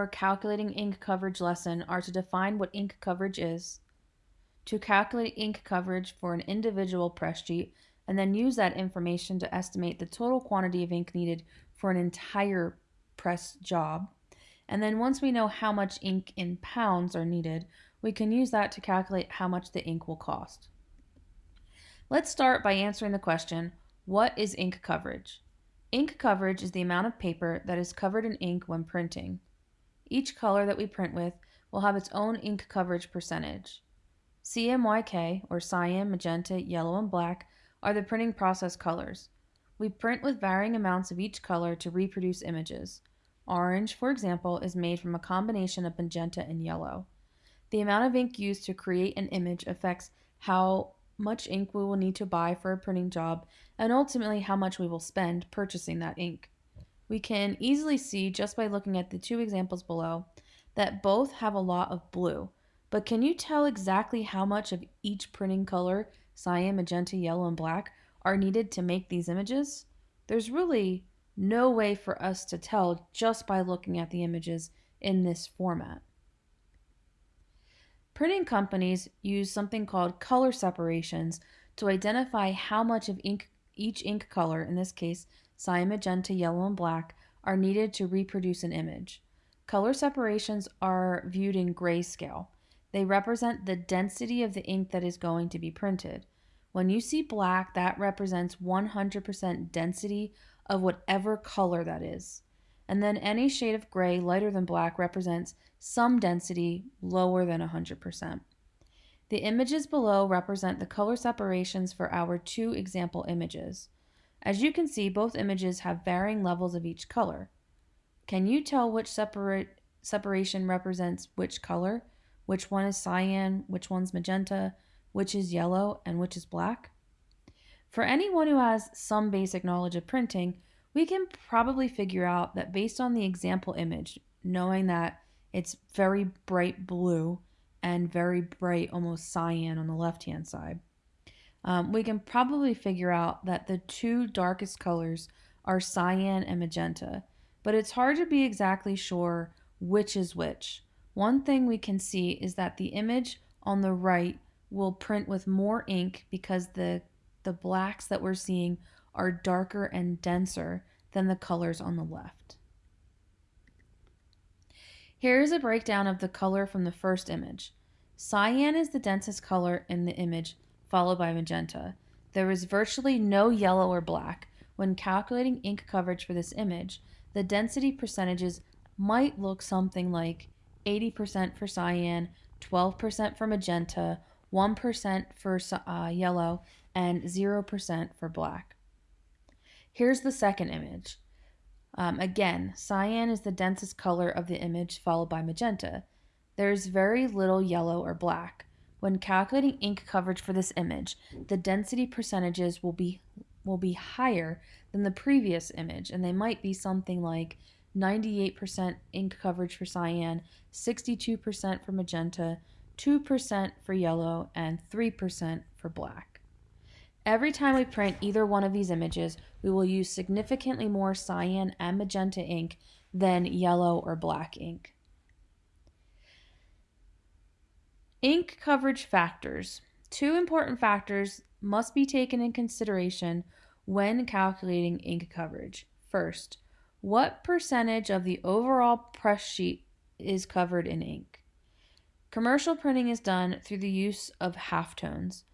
our calculating ink coverage lesson are to define what ink coverage is, to calculate ink coverage for an individual press sheet, and then use that information to estimate the total quantity of ink needed for an entire press job. And then once we know how much ink in pounds are needed, we can use that to calculate how much the ink will cost. Let's start by answering the question, what is ink coverage? Ink coverage is the amount of paper that is covered in ink when printing. Each color that we print with will have its own ink coverage percentage. CMYK, or cyan, magenta, yellow, and black, are the printing process colors. We print with varying amounts of each color to reproduce images. Orange, for example, is made from a combination of magenta and yellow. The amount of ink used to create an image affects how much ink we will need to buy for a printing job and ultimately how much we will spend purchasing that ink. We can easily see just by looking at the two examples below that both have a lot of blue, but can you tell exactly how much of each printing color, cyan, magenta, yellow, and black, are needed to make these images? There's really no way for us to tell just by looking at the images in this format. Printing companies use something called color separations to identify how much of ink each ink color, in this case cyan, magenta, yellow, and black, are needed to reproduce an image. Color separations are viewed in grayscale. They represent the density of the ink that is going to be printed. When you see black, that represents 100% density of whatever color that is. And then any shade of gray lighter than black represents some density lower than 100%. The images below represent the color separations for our two example images. As you can see, both images have varying levels of each color. Can you tell which separate, separation represents which color? Which one is cyan, which one's magenta, which is yellow, and which is black? For anyone who has some basic knowledge of printing, we can probably figure out that based on the example image, knowing that it's very bright blue and very bright, almost cyan on the left hand side, um, we can probably figure out that the two darkest colors are cyan and magenta, but it's hard to be exactly sure which is which. One thing we can see is that the image on the right will print with more ink because the, the blacks that we're seeing are darker and denser than the colors on the left. Here is a breakdown of the color from the first image. Cyan is the densest color in the image, followed by magenta. There is virtually no yellow or black. When calculating ink coverage for this image, the density percentages might look something like 80% for cyan, 12% for magenta, 1% for uh, yellow, and 0% for black. Here's the second image. Um, again, cyan is the densest color of the image, followed by magenta. There's very little yellow or black. When calculating ink coverage for this image, the density percentages will be will be higher than the previous image and they might be something like 98% ink coverage for cyan, 62% for magenta, 2% for yellow, and 3% for black. Every time we print either one of these images, we will use significantly more cyan and magenta ink than yellow or black ink. Ink coverage factors. Two important factors must be taken in consideration when calculating ink coverage. First, what percentage of the overall press sheet is covered in ink? Commercial printing is done through the use of halftones.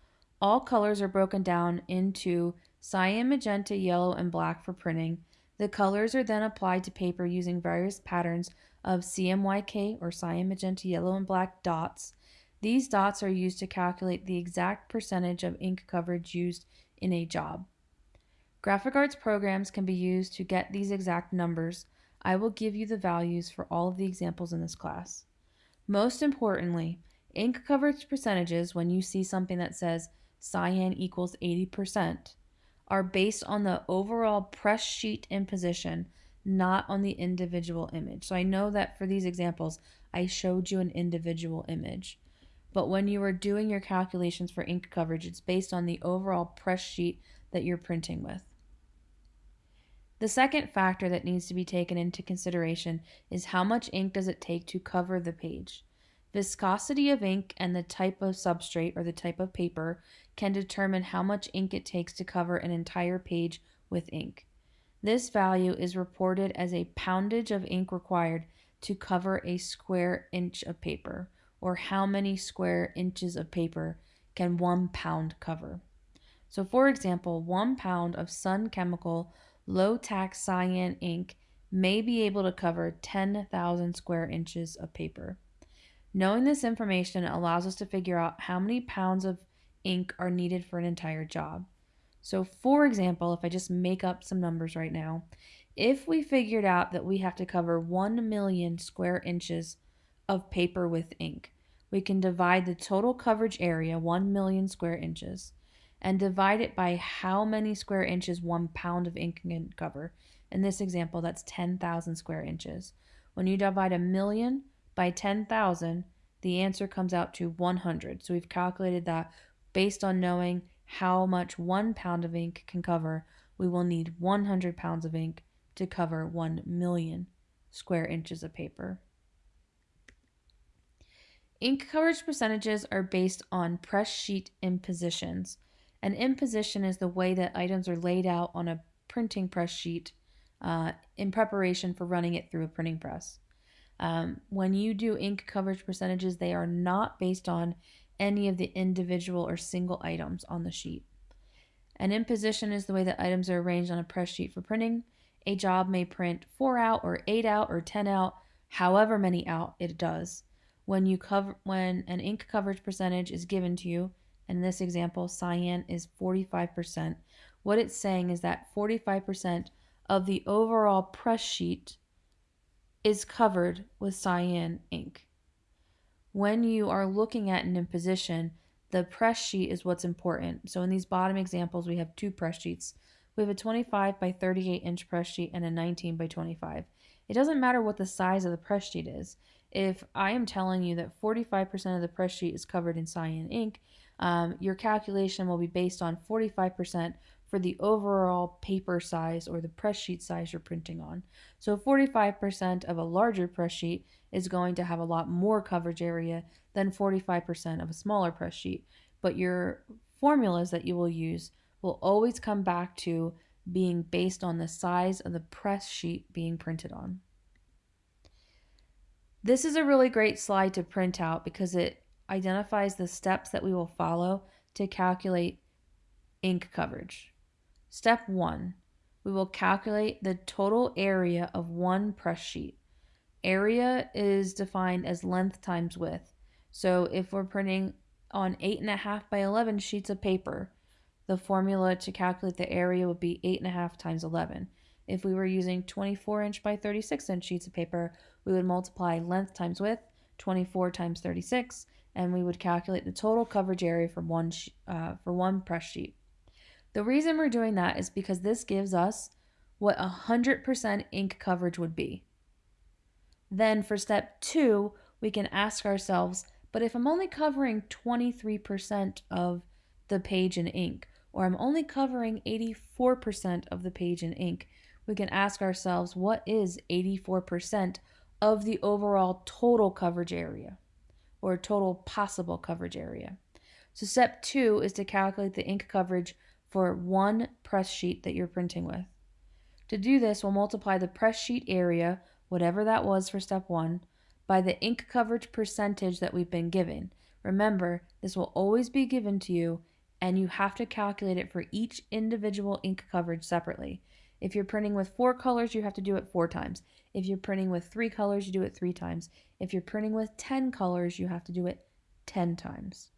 All colors are broken down into cyan, magenta, yellow, and black for printing. The colors are then applied to paper using various patterns of CMYK or cyan, magenta, yellow, and black dots these dots are used to calculate the exact percentage of ink coverage used in a job. Graphic arts programs can be used to get these exact numbers. I will give you the values for all of the examples in this class. Most importantly, ink coverage percentages, when you see something that says cyan equals 80%, are based on the overall press sheet imposition, not on the individual image. So I know that for these examples, I showed you an individual image but when you are doing your calculations for ink coverage, it's based on the overall press sheet that you're printing with. The second factor that needs to be taken into consideration is how much ink does it take to cover the page. Viscosity of ink and the type of substrate or the type of paper can determine how much ink it takes to cover an entire page with ink. This value is reported as a poundage of ink required to cover a square inch of paper, or how many square inches of paper can one pound cover. So, for example, one pound of sun chemical low tax cyan ink may be able to cover 10,000 square inches of paper. Knowing this information allows us to figure out how many pounds of ink are needed for an entire job. So, for example, if I just make up some numbers right now, if we figured out that we have to cover 1 million square inches of paper with ink, we can divide the total coverage area, 1 million square inches, and divide it by how many square inches one pound of ink can cover. In this example, that's 10,000 square inches. When you divide a million by 10,000, the answer comes out to 100. So we've calculated that based on knowing how much one pound of ink can cover, we will need 100 pounds of ink to cover 1 million square inches of paper. Ink coverage percentages are based on press sheet impositions. An imposition is the way that items are laid out on a printing press sheet uh, in preparation for running it through a printing press. Um, when you do ink coverage percentages, they are not based on any of the individual or single items on the sheet. An imposition is the way that items are arranged on a press sheet for printing. A job may print 4 out or 8 out or 10 out, however many out it does. When you cover when an ink coverage percentage is given to you, in this example, cyan is 45%. What it's saying is that 45% of the overall press sheet is covered with cyan ink. When you are looking at an imposition, the press sheet is what's important. So in these bottom examples, we have two press sheets. We have a 25 by 38 inch press sheet and a 19 by 25. It doesn't matter what the size of the press sheet is. If I am telling you that 45% of the press sheet is covered in cyan ink, um, your calculation will be based on 45% for the overall paper size or the press sheet size you're printing on. So 45% of a larger press sheet is going to have a lot more coverage area than 45% of a smaller press sheet. But your formulas that you will use will always come back to being based on the size of the press sheet being printed on. This is a really great slide to print out because it identifies the steps that we will follow to calculate ink coverage. Step one, we will calculate the total area of one press sheet. Area is defined as length times width. So if we're printing on 8.5 by 11 sheets of paper, the formula to calculate the area would be 8.5 times 11. If we were using 24 inch by 36 inch sheets of paper, we would multiply length times width, 24 times 36, and we would calculate the total coverage area for one, uh, for one press sheet. The reason we're doing that is because this gives us what 100% ink coverage would be. Then for step two, we can ask ourselves, but if I'm only covering 23% of the page in ink, or I'm only covering 84% of the page in ink, we can ask ourselves, what is 84% of the overall total coverage area? or total possible coverage area. So step two is to calculate the ink coverage for one press sheet that you're printing with. To do this, we'll multiply the press sheet area, whatever that was for step one, by the ink coverage percentage that we've been given. Remember, this will always be given to you and you have to calculate it for each individual ink coverage separately. If you're printing with four colors, you have to do it four times. If you're printing with three colors, you do it three times. If you're printing with 10 colors, you have to do it 10 times.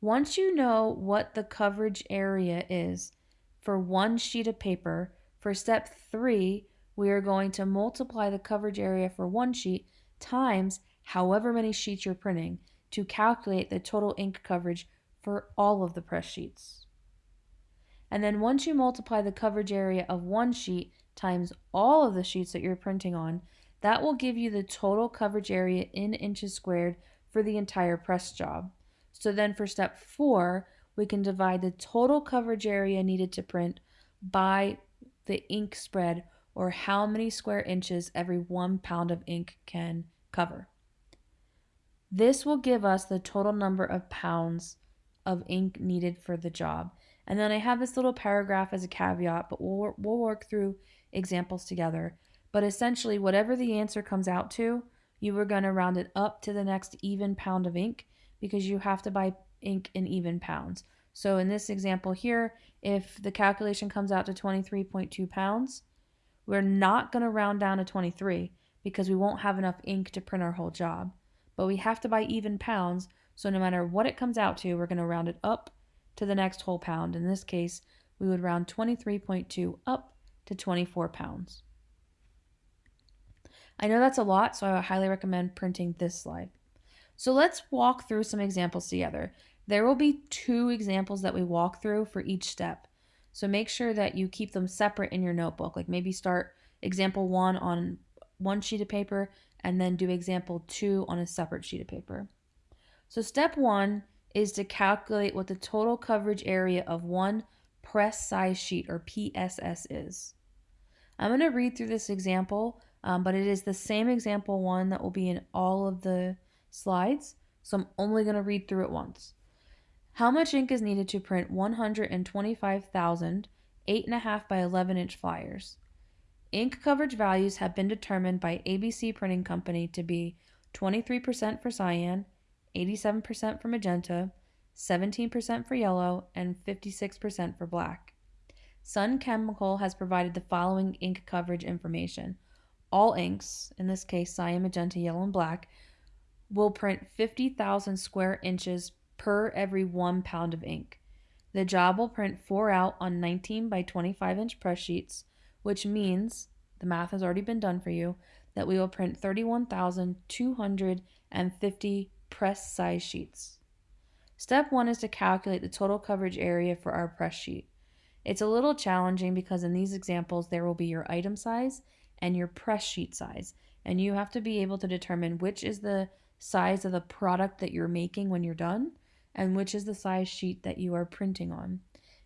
Once you know what the coverage area is for one sheet of paper, for step three, we are going to multiply the coverage area for one sheet times however many sheets you're printing to calculate the total ink coverage for all of the press sheets. And then once you multiply the coverage area of one sheet times all of the sheets that you're printing on, that will give you the total coverage area in inches squared for the entire press job. So then for step four, we can divide the total coverage area needed to print by the ink spread or how many square inches every one pound of ink can cover. This will give us the total number of pounds of ink needed for the job. And then I have this little paragraph as a caveat, but we'll, we'll work through examples together. But essentially, whatever the answer comes out to, you are going to round it up to the next even pound of ink because you have to buy ink in even pounds. So in this example here, if the calculation comes out to 23.2 pounds, we're not going to round down to 23 because we won't have enough ink to print our whole job. But we have to buy even pounds, so no matter what it comes out to, we're going to round it up to the next whole pound. In this case, we would round 23.2 up to 24 pounds. I know that's a lot, so I highly recommend printing this slide. So let's walk through some examples together. There will be two examples that we walk through for each step. So make sure that you keep them separate in your notebook. Like maybe start example one on one sheet of paper and then do example two on a separate sheet of paper. So step one is to calculate what the total coverage area of one press size sheet or PSS is. I'm going to read through this example um, but it is the same example one that will be in all of the slides, so I'm only going to read through it once. How much ink is needed to print 125,000 8.5 by 11 inch flyers? Ink coverage values have been determined by ABC Printing Company to be 23% for cyan, 87% for magenta, 17% for yellow, and 56% for black. Sun Chemical has provided the following ink coverage information all inks, in this case cyan, magenta, yellow, and black, will print 50,000 square inches per every one pound of ink. The job will print four out on 19 by 25 inch press sheets, which means the math has already been done for you that we will print 31,250 press size sheets. Step one is to calculate the total coverage area for our press sheet. It's a little challenging because in these examples there will be your item size and your press sheet size. And you have to be able to determine which is the size of the product that you're making when you're done and which is the size sheet that you are printing on.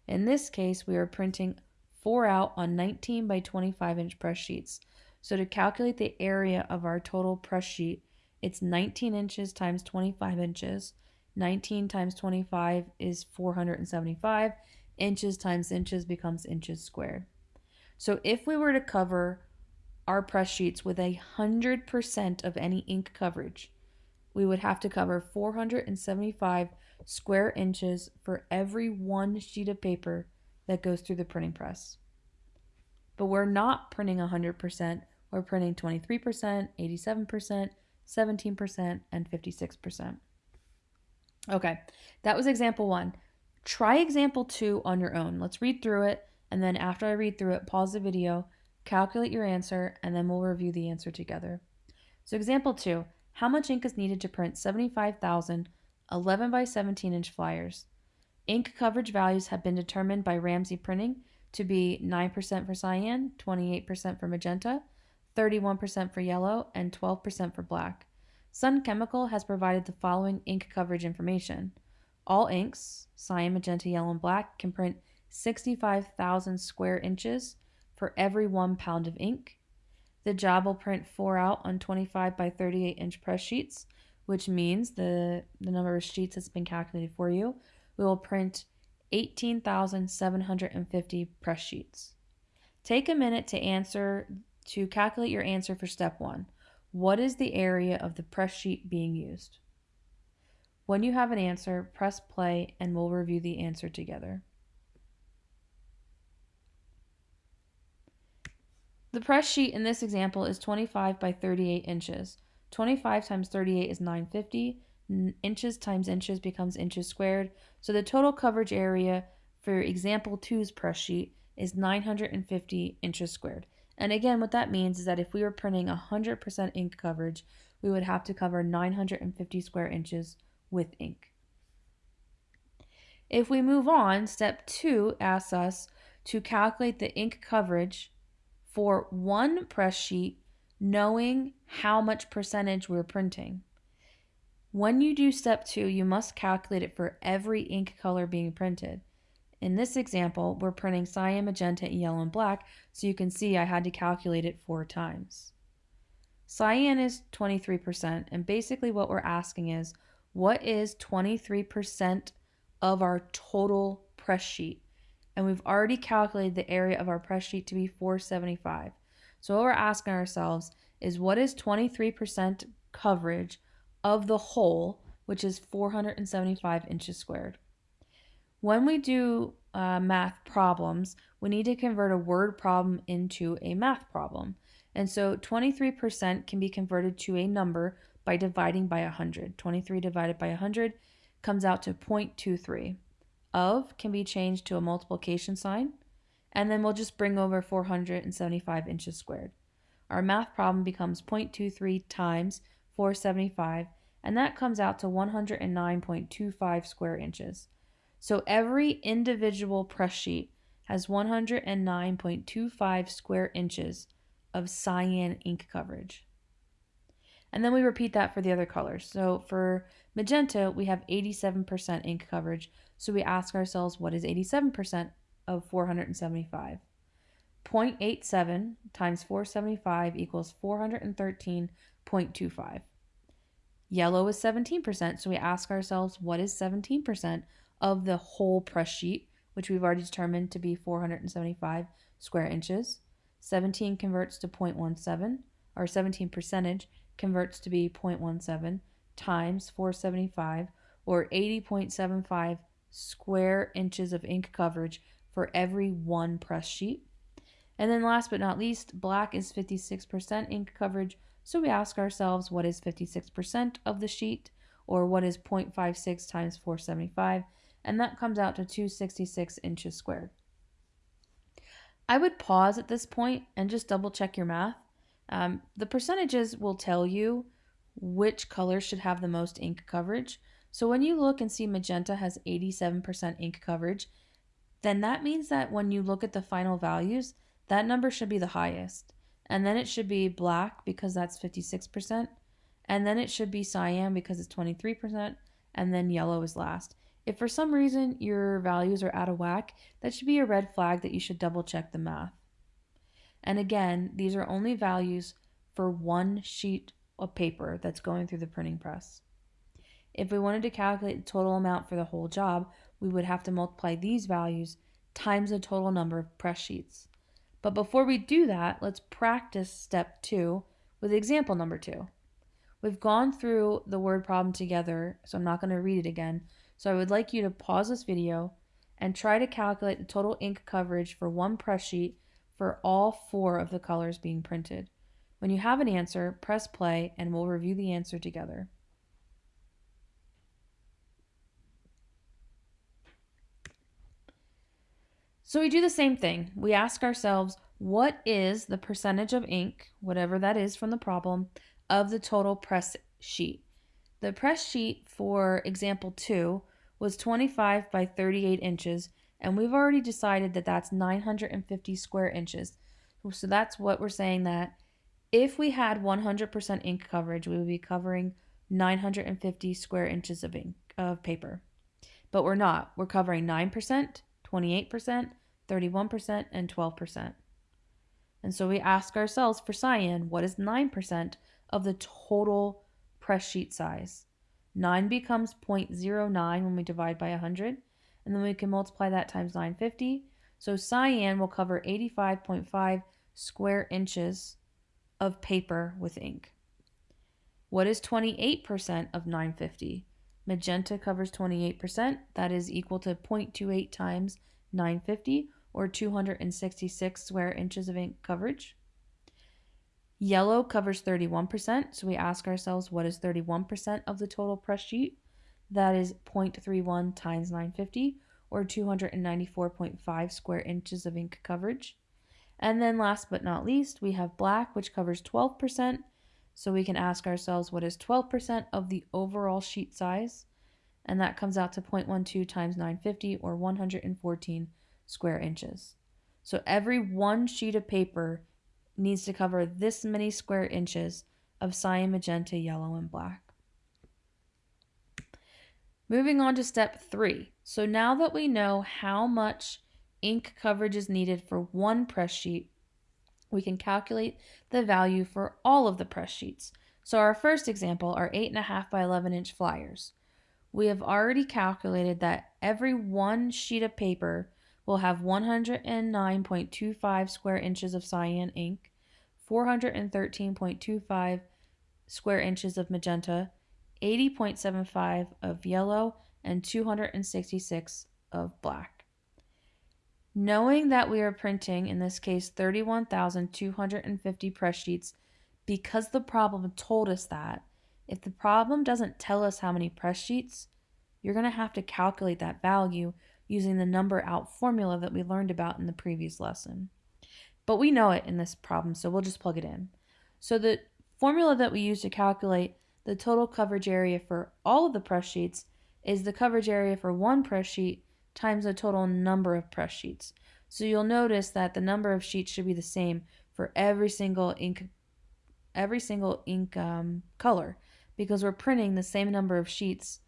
In this case, we are printing four out on 19 by 25 inch press sheets. So to calculate the area of our total press sheet, it's 19 inches times 25 inches. 19 times 25 is 475. Inches times inches becomes inches squared. So if we were to cover our press sheets with a 100% of any ink coverage, we would have to cover 475 square inches for every one sheet of paper that goes through the printing press. But we're not printing 100%, we're printing 23%, 87%, 17%, and 56%. Okay, that was example one. Try example two on your own. Let's read through it, and then after I read through it, pause the video Calculate your answer, and then we'll review the answer together. So example 2, how much ink is needed to print 75,000 11 by 17 inch flyers? Ink coverage values have been determined by Ramsey Printing to be 9% for cyan, 28% for magenta, 31% for yellow, and 12% for black. Sun Chemical has provided the following ink coverage information. All inks, cyan, magenta, yellow, and black, can print 65,000 square inches for every one pound of ink. The job will print four out on 25 by 38 inch press sheets, which means the, the number of sheets that's been calculated for you. We will print 18,750 press sheets. Take a minute to answer to calculate your answer for step one. What is the area of the press sheet being used? When you have an answer, press play and we'll review the answer together. The press sheet in this example is 25 by 38 inches. 25 times 38 is 950. Inches times inches becomes inches squared. So the total coverage area for example 2's press sheet is 950 inches squared. And again, what that means is that if we were printing 100% ink coverage, we would have to cover 950 square inches with ink. If we move on, step two asks us to calculate the ink coverage for one press sheet, knowing how much percentage we're printing. When you do step two, you must calculate it for every ink color being printed. In this example, we're printing cyan, magenta, yellow, and black, so you can see I had to calculate it four times. Cyan is 23%, and basically what we're asking is, what is 23% of our total press sheet? And we've already calculated the area of our press sheet to be 475. So what we're asking ourselves is what is 23% coverage of the whole, which is 475 inches squared. When we do uh, math problems, we need to convert a word problem into a math problem. And so 23% can be converted to a number by dividing by 100. 23 divided by 100 comes out to 0.23. Of can be changed to a multiplication sign, and then we'll just bring over 475 inches squared. Our math problem becomes 0.23 times 475, and that comes out to 109.25 square inches. So every individual press sheet has 109.25 square inches of cyan ink coverage. And then we repeat that for the other colors. So for magenta, we have 87% ink coverage. So we ask ourselves, what is 87% of 475? 0.87 times 475 equals 413.25. Yellow is 17%, so we ask ourselves, what is 17% of the whole press sheet, which we've already determined to be 475 square inches? 17 converts to 0.17, or 17 percentage converts to be 0.17 times 475, or 80.75 square inches of ink coverage for every one press sheet. And then last but not least, black is 56% ink coverage. So we ask ourselves what is 56% of the sheet or what is 0.56 times 475 and that comes out to 266 inches squared. I would pause at this point and just double check your math. Um, the percentages will tell you which color should have the most ink coverage. So when you look and see magenta has 87% ink coverage, then that means that when you look at the final values, that number should be the highest. And then it should be black because that's 56%. And then it should be cyan because it's 23%. And then yellow is last. If for some reason your values are out of whack, that should be a red flag that you should double check the math. And again, these are only values for one sheet of paper that's going through the printing press. If we wanted to calculate the total amount for the whole job, we would have to multiply these values times the total number of press sheets. But before we do that, let's practice step two with example number two. We've gone through the word problem together, so I'm not going to read it again. So I would like you to pause this video and try to calculate the total ink coverage for one press sheet for all four of the colors being printed. When you have an answer, press play and we'll review the answer together. So we do the same thing. We ask ourselves, what is the percentage of ink, whatever that is from the problem, of the total press sheet? The press sheet for example 2 was 25 by 38 inches, and we've already decided that that's 950 square inches. So that's what we're saying that if we had 100% ink coverage, we would be covering 950 square inches of ink of paper. But we're not. We're covering 9%, 28%, 31%, and 12%. And so we ask ourselves for cyan, what is 9% of the total press sheet size? 9 becomes 0.09 when we divide by 100, and then we can multiply that times 950. So cyan will cover 85.5 square inches of paper with ink. What is 28% of 950? Magenta covers 28%. That is equal to 0.28 times 950 or 266 square inches of ink coverage. Yellow covers 31%, so we ask ourselves what is 31% of the total press sheet? That is 0.31 times 950 or 294.5 square inches of ink coverage. And then last but not least, we have black, which covers 12%. So we can ask ourselves what is 12% of the overall sheet size? And that comes out to 0.12 times 950 or 114 square inches. So every one sheet of paper needs to cover this many square inches of cyan, magenta, yellow, and black. Moving on to step three. So now that we know how much ink coverage is needed for one press sheet, we can calculate the value for all of the press sheets. So our first example are 8.5 by 11 inch flyers. We have already calculated that every one sheet of paper will have 109.25 square inches of cyan ink, 413.25 square inches of magenta, 80.75 of yellow, and 266 of black. Knowing that we are printing, in this case, 31,250 press sheets, because the problem told us that, if the problem doesn't tell us how many press sheets, you're going to have to calculate that value using the number out formula that we learned about in the previous lesson. But we know it in this problem, so we'll just plug it in. So the formula that we use to calculate the total coverage area for all of the press sheets is the coverage area for one press sheet times the total number of press sheets. So you'll notice that the number of sheets should be the same for every single ink every single ink um, color because we're printing the same number of sheets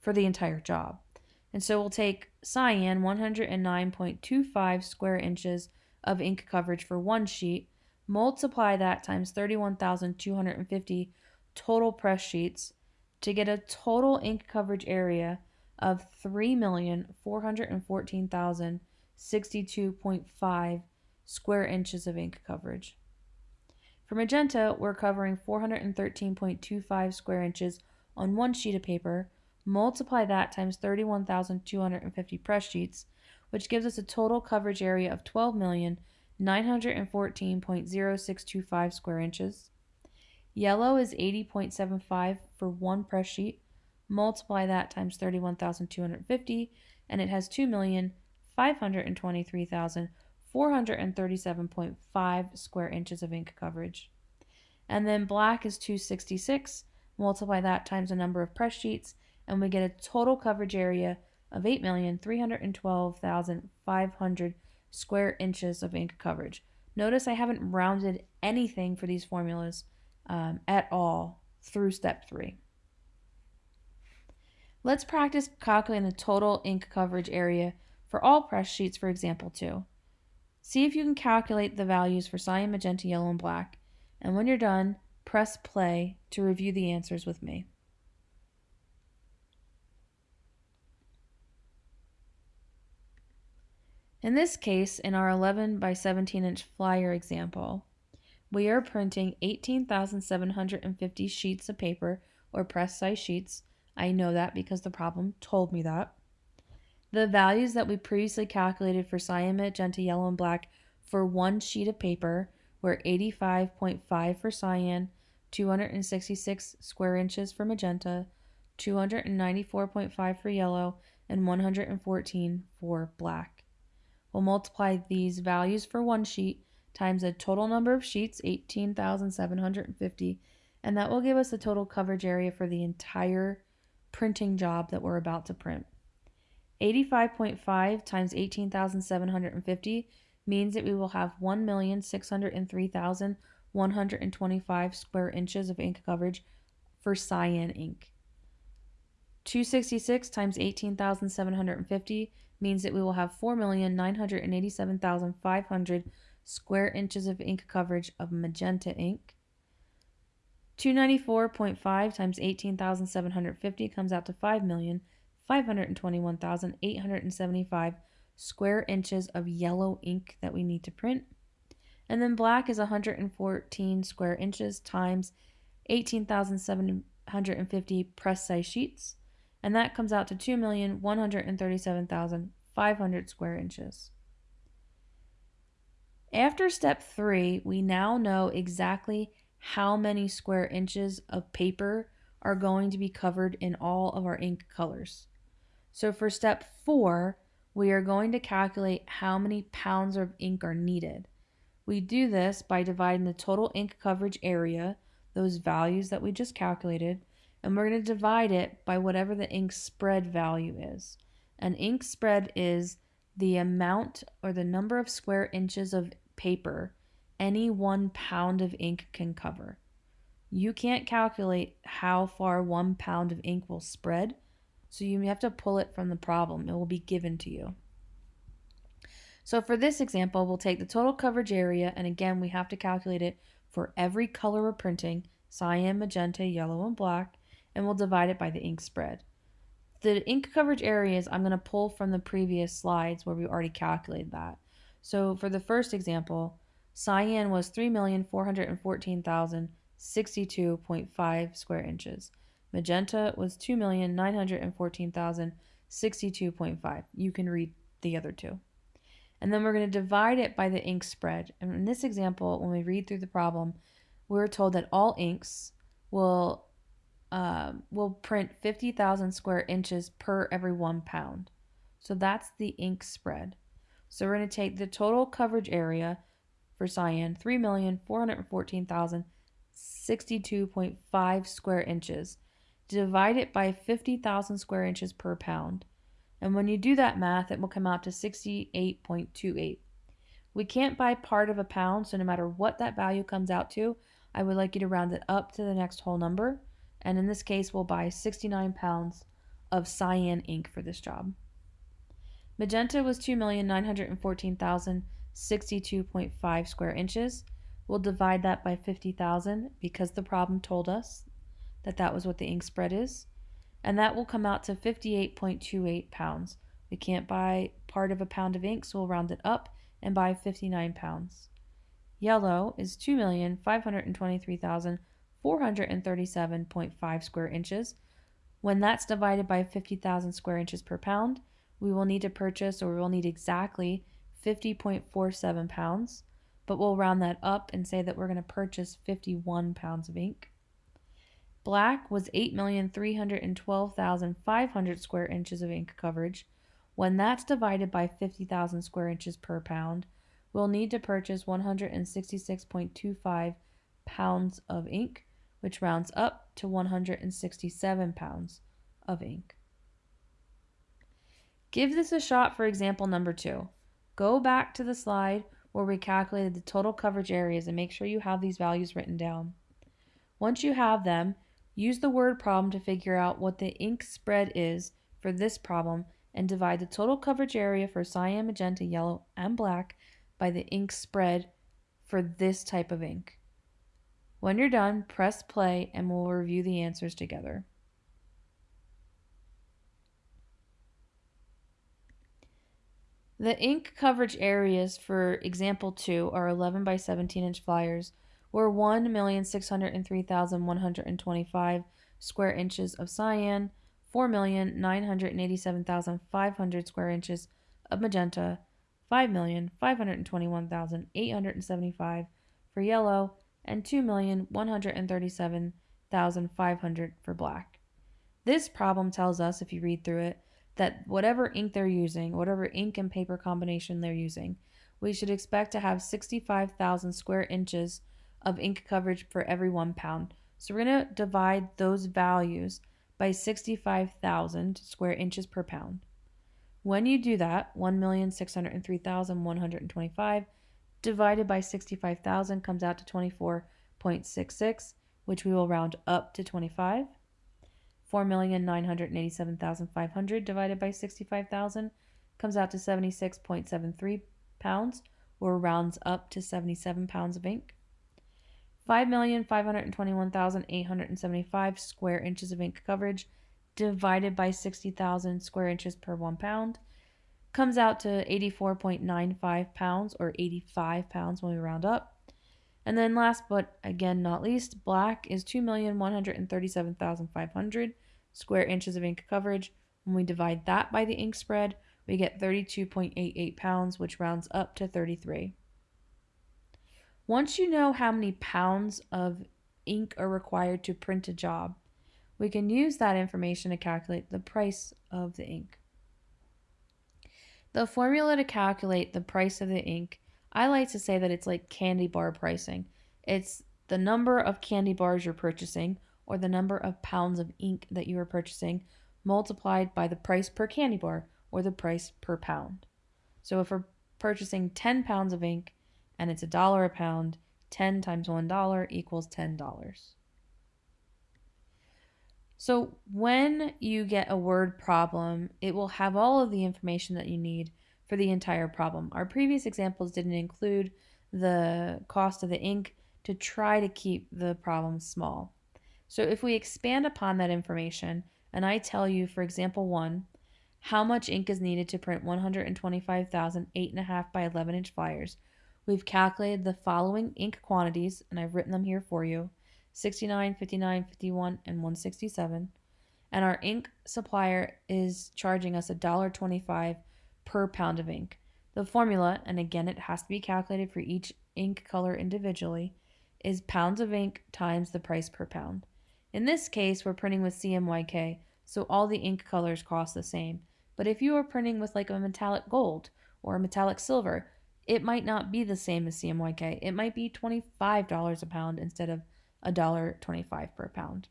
for the entire job. And so we'll take cyan 109.25 square inches of ink coverage for one sheet, multiply that times 31,250 total press sheets to get a total ink coverage area of 3,414,062.5 square inches of ink coverage. For magenta, we're covering 413.25 square inches on one sheet of paper. Multiply that times 31,250 press sheets, which gives us a total coverage area of 12,914.0625 square inches. Yellow is 80.75 for one press sheet. Multiply that times 31,250, and it has 2,523,437.5 square inches of ink coverage. And then black is 266. Multiply that times the number of press sheets, and we get a total coverage area of 8,312,500 square inches of ink coverage. Notice I haven't rounded anything for these formulas um, at all through step three. Let's practice calculating the total ink coverage area for all press sheets for example 2. See if you can calculate the values for cyan, magenta, yellow, and black, and when you're done, press play to review the answers with me. In this case, in our 11 by 17 inch flyer example, we are printing 18,750 sheets of paper or press size sheets. I know that because the problem told me that. The values that we previously calculated for cyan, magenta, yellow, and black for one sheet of paper were 85.5 for cyan, 266 square inches for magenta, 294.5 for yellow, and 114 for black. We'll multiply these values for one sheet times the total number of sheets, 18,750, and that will give us the total coverage area for the entire printing job that we're about to print. 85.5 times 18,750 means that we will have 1,603,125 square inches of ink coverage for cyan ink. 266 times 18,750 means that we will have 4,987,500 square inches of ink coverage of magenta ink. 294.5 times 18,750 comes out to 5,521,875 square inches of yellow ink that we need to print. And then black is 114 square inches times 18,750 press size sheets. And that comes out to 2,137,500 square inches. After step three, we now know exactly how many square inches of paper are going to be covered in all of our ink colors. So for step four, we are going to calculate how many pounds of ink are needed. We do this by dividing the total ink coverage area, those values that we just calculated, and we're going to divide it by whatever the ink spread value is. An ink spread is the amount or the number of square inches of paper any one pound of ink can cover. You can't calculate how far one pound of ink will spread, So you have to pull it from the problem. It will be given to you. So for this example, we'll take the total coverage area, and again, we have to calculate it for every color we're printing, cyan, magenta, yellow, and black, and we'll divide it by the ink spread. The ink coverage areas I'm going to pull from the previous slides where we already calculated that. So for the first example, cyan was 3,414,062.5 square inches. Magenta was 2,914,062.5. You can read the other two. And then we're going to divide it by the ink spread. And in this example, when we read through the problem, we're told that all inks will um, will print 50,000 square inches per every one pound. So that's the ink spread. So we're going to take the total coverage area for cyan, 3,414,062.5 square inches. Divide it by 50,000 square inches per pound. And when you do that math, it will come out to 68.28. We can't buy part of a pound, so no matter what that value comes out to, I would like you to round it up to the next whole number. And in this case, we'll buy 69 pounds of cyan ink for this job. Magenta was 2,914,062.5 square inches. We'll divide that by 50,000 because the problem told us that that was what the ink spread is and that will come out to 58.28 pounds. We can't buy part of a pound of ink, so we'll round it up and buy 59 pounds. Yellow is 2,523,437.5 square inches. When that's divided by 50,000 square inches per pound, we will need to purchase, or we will need exactly 50.47 pounds, but we'll round that up and say that we're going to purchase 51 pounds of ink. Black was 8,312,500 square inches of ink coverage. When that's divided by 50,000 square inches per pound, we'll need to purchase 166.25 pounds of ink, which rounds up to 167 pounds of ink. Give this a shot for example number two. Go back to the slide where we calculated the total coverage areas and make sure you have these values written down. Once you have them, Use the word problem to figure out what the ink spread is for this problem and divide the total coverage area for cyan, magenta, yellow, and black by the ink spread for this type of ink. When you're done, press play and we'll review the answers together. The ink coverage areas for example 2 are 11 by 17 inch flyers were 1,603,125 square inches of cyan, 4,987,500 square inches of magenta, 5,521,875 for yellow, and 2,137,500 for black. This problem tells us, if you read through it, that whatever ink they're using, whatever ink and paper combination they're using, we should expect to have 65,000 square inches of ink coverage for every one pound. So we're going to divide those values by 65,000 square inches per pound. When you do that, 1,603,125 divided by 65,000 comes out to 24.66, which we will round up to 25. 4,987,500 divided by 65,000 comes out to 76.73 pounds, or rounds up to 77 pounds of ink. 5,521,875 square inches of ink coverage divided by 60,000 square inches per one pound comes out to 84.95 pounds or 85 pounds when we round up. And then last but again not least, black is 2,137,500 square inches of ink coverage. When we divide that by the ink spread, we get 32.88 pounds, which rounds up to 33. Once you know how many pounds of ink are required to print a job, we can use that information to calculate the price of the ink. The formula to calculate the price of the ink, I like to say that it's like candy bar pricing. It's the number of candy bars you're purchasing or the number of pounds of ink that you are purchasing multiplied by the price per candy bar or the price per pound. So if we're purchasing 10 pounds of ink, and it's a dollar a pound. 10 times $1 equals $10. So when you get a word problem, it will have all of the information that you need for the entire problem. Our previous examples didn't include the cost of the ink to try to keep the problem small. So if we expand upon that information, and I tell you, for example, one, how much ink is needed to print 125,000 8.5 by 11 inch flyers, we've calculated the following ink quantities, and I've written them here for you 69, 59, 51, and 167. And our ink supplier is charging us $1.25 per pound of ink. The formula, and again it has to be calculated for each ink color individually, is pounds of ink times the price per pound. In this case, we're printing with CMYK, so all the ink colors cost the same. But if you are printing with like a metallic gold or a metallic silver, it might not be the same as CMYK. It might be $25 a pound instead of $1.25 per pound.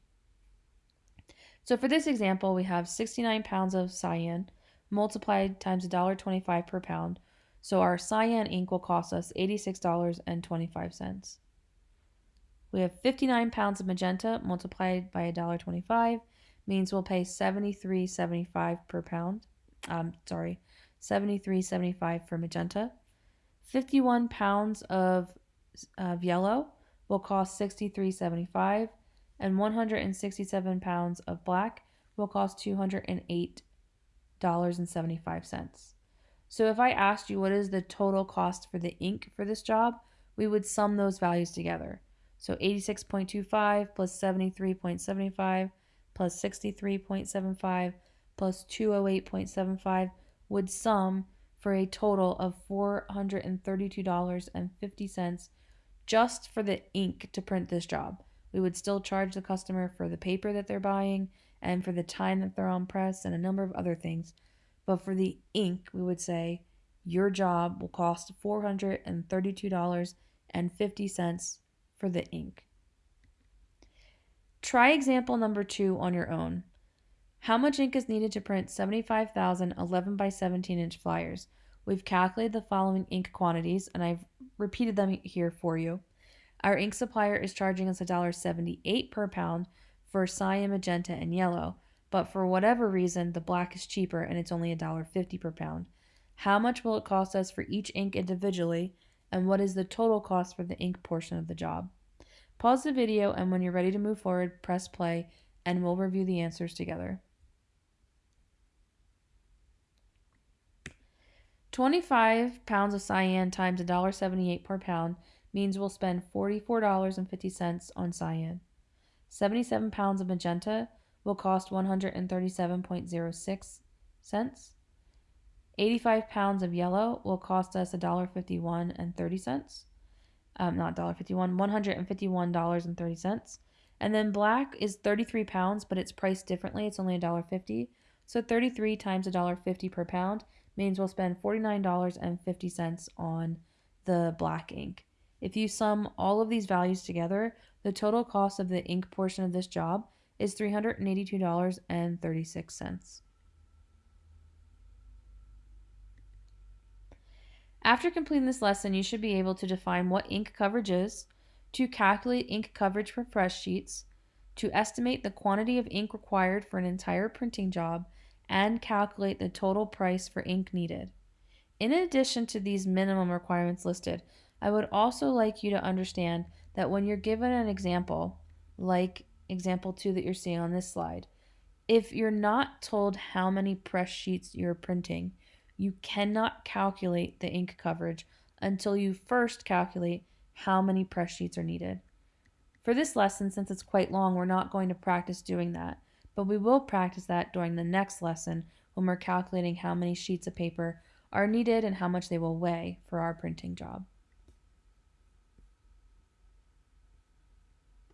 So for this example, we have 69 pounds of cyan multiplied times $1.25 per pound. So our cyan ink will cost us $86.25. We have 59 pounds of magenta multiplied by $1.25 means we'll pay 73.75 per pound. Um, sorry, 73.75 for magenta. 51 pounds of, of yellow will cost 63.75 and 167 pounds of black will cost $208.75. So if I asked you what is the total cost for the ink for this job, we would sum those values together. So 86.25 plus 73.75 plus 63.75 plus 208.75 would sum for a total of $432.50 just for the ink to print this job. We would still charge the customer for the paper that they're buying and for the time that they're on press and a number of other things. But for the ink, we would say your job will cost $432.50 for the ink. Try example number two on your own. How much ink is needed to print 75,000 11 by 17 inch flyers? We've calculated the following ink quantities and I've repeated them here for you. Our ink supplier is charging us $1.78 per pound for cyan, magenta, and yellow, but for whatever reason, the black is cheaper and it's only $1.50 per pound. How much will it cost us for each ink individually and what is the total cost for the ink portion of the job. Pause the video and when you're ready to move forward, press play and we'll review the answers together. 25 pounds of cyan times $1.78 per pound means we'll spend $44.50 on cyan. 77 pounds of magenta will cost 137.06 cents. 85 pounds of yellow will cost us $1.51 and 30 cents. Um, not $1.51, $151.30. And then black is 33 pounds, but it's priced differently. It's only $1.50. So 33 times $1.50 per pound means we'll spend $49.50 on the black ink. If you sum all of these values together, the total cost of the ink portion of this job is $382.36. After completing this lesson, you should be able to define what ink coverage is, to calculate ink coverage for press sheets, to estimate the quantity of ink required for an entire printing job, and calculate the total price for ink needed. In addition to these minimum requirements listed, I would also like you to understand that when you're given an example, like example 2 that you're seeing on this slide, if you're not told how many press sheets you're printing, you cannot calculate the ink coverage until you first calculate how many press sheets are needed. For this lesson, since it's quite long, we're not going to practice doing that, but we will practice that during the next lesson when we're calculating how many sheets of paper are needed and how much they will weigh for our printing job.